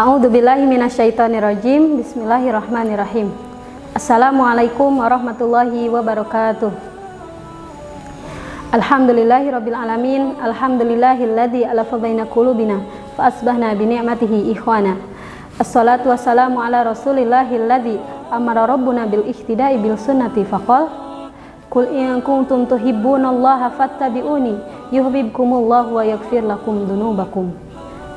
A'udzubillahi minasyaitonirrajim. Bismillahirrahmanirrahim. Assalamualaikum warahmatullahi wabarakatuh. Alhamdulillahirabbil alamin. Alhamdulillahilladzi alafa baina qulubina fa asbahna bi ni'matihi ikhwana. Assalatu wassalamu ala rasulillahilladzi amara rabbuna bil ihtida'i bil sunnati faqal Qul in kuntum tuhibbunallaha fattabi'uni yuhibbukumullahu wa yaghfir lakum dunubakum.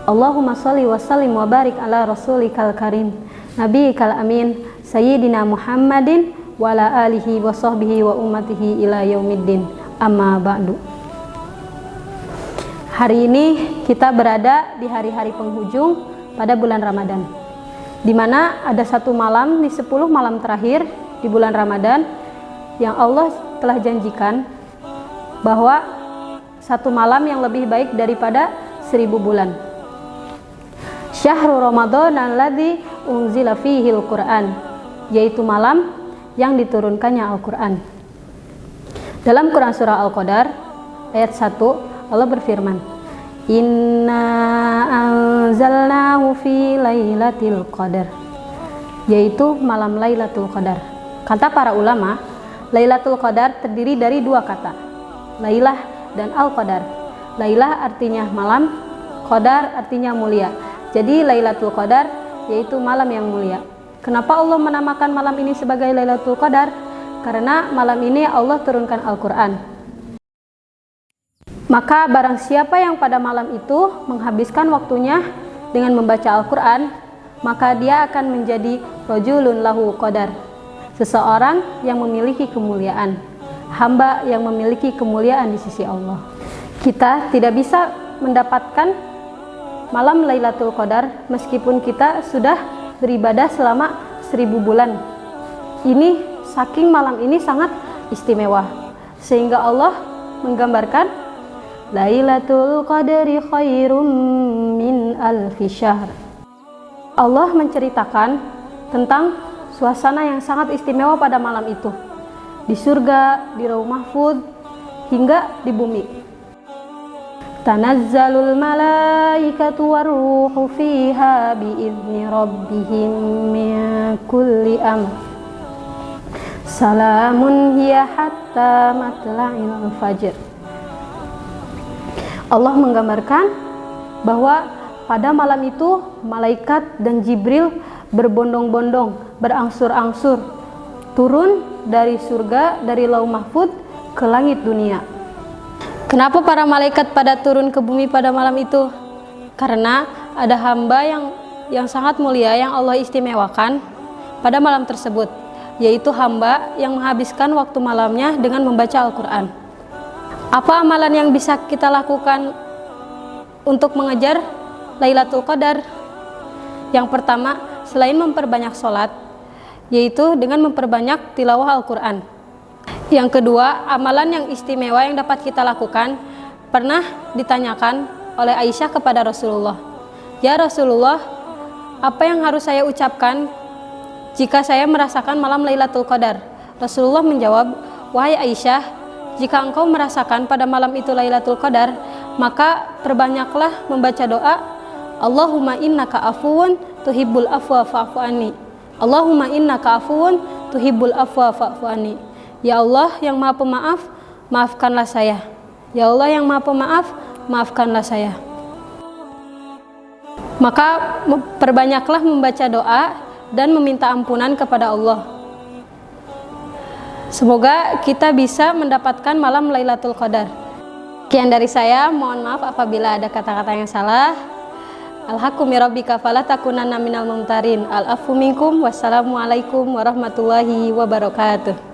Allahumma salli wa sallim wa barik ala rasulikal karim nabiyikal amin sayyidina Muhammadin wa ala alihi wa sahbihi wa ummatihi ila yaumiddin. Amma ba'du. Hari ini kita berada di hari-hari penghujung pada bulan Ramadan di mana ada satu malam di 10 malam terakhir di bulan Ramadan yang Allah telah janjikan bahwa satu malam yang lebih baik daripada seribu bulan Syahrul Ramadan alladzi unzila fihi al-Qur'an yaitu malam yang diturunkannya Al-Qur'an dalam Quran surah Al-Qadar ayat 1 Allah berfirman Inna anzalnahu fi lailatul qadar yaitu malam Lailatul Qadar. Kata para ulama, Lailatul Qadar terdiri dari dua kata, Lailah dan Al-Qadar. Lailah artinya malam, Qadar artinya mulia. Jadi Lailatul Qadar yaitu malam yang mulia. Kenapa Allah menamakan malam ini sebagai Lailatul Qadar? Karena malam ini Allah turunkan Al-Qur'an. Maka barang siapa yang pada malam itu menghabiskan waktunya dengan membaca Al-Quran, maka dia akan menjadi rojulun lahu qadar. Seseorang yang memiliki kemuliaan. Hamba yang memiliki kemuliaan di sisi Allah. Kita tidak bisa mendapatkan malam Lailatul Qadar meskipun kita sudah beribadah selama seribu bulan. Ini saking malam ini sangat istimewa. Sehingga Allah menggambarkan Lailatul Qadri khairum min alfi syahr. Allah menceritakan tentang suasana yang sangat istimewa pada malam itu. Di surga, di Rauh Mahfud, hingga di bumi. Tanazzalul malaikatu waruhu fiha biizni rabbihim min kulli amr. Salamun hiya hatta matla'il fajr. Allah menggambarkan bahwa pada malam itu malaikat dan Jibril berbondong-bondong, berangsur-angsur turun dari surga, dari lau mahfud ke langit dunia. Kenapa para malaikat pada turun ke bumi pada malam itu? Karena ada hamba yang yang sangat mulia yang Allah istimewakan pada malam tersebut, yaitu hamba yang menghabiskan waktu malamnya dengan membaca Al-Quran. Apa amalan yang bisa kita lakukan untuk mengejar Lailatul Qadar? Yang pertama, selain memperbanyak sholat, yaitu dengan memperbanyak tilawah Al-Quran. Yang kedua, amalan yang istimewa yang dapat kita lakukan pernah ditanyakan oleh Aisyah kepada Rasulullah. Ya Rasulullah, apa yang harus saya ucapkan jika saya merasakan malam Lailatul Qadar? Rasulullah menjawab, Wahai Aisyah, jika engkau merasakan pada malam itu Lailatul Qadar, maka perbanyaklah membaca doa Allahumma innaka afuwun tuhibbul afwa fa'fu anni. Allahumma innaka afuwun tuhibbul afwa fa'fu anni. Ya Allah yang Maha Pemaaf, maafkanlah saya. Ya Allah yang Maha Pemaaf, maafkanlah saya. Maka perbanyaklah membaca doa dan meminta ampunan kepada Allah. Semoga kita bisa mendapatkan malam Lailatul Qadar. Sekian dari saya, mohon maaf apabila ada kata-kata yang salah. Alhakumirabbika falatakunanna minal mumtarin. Al-afu. Wassalamualaikum warahmatullahi wabarakatuh.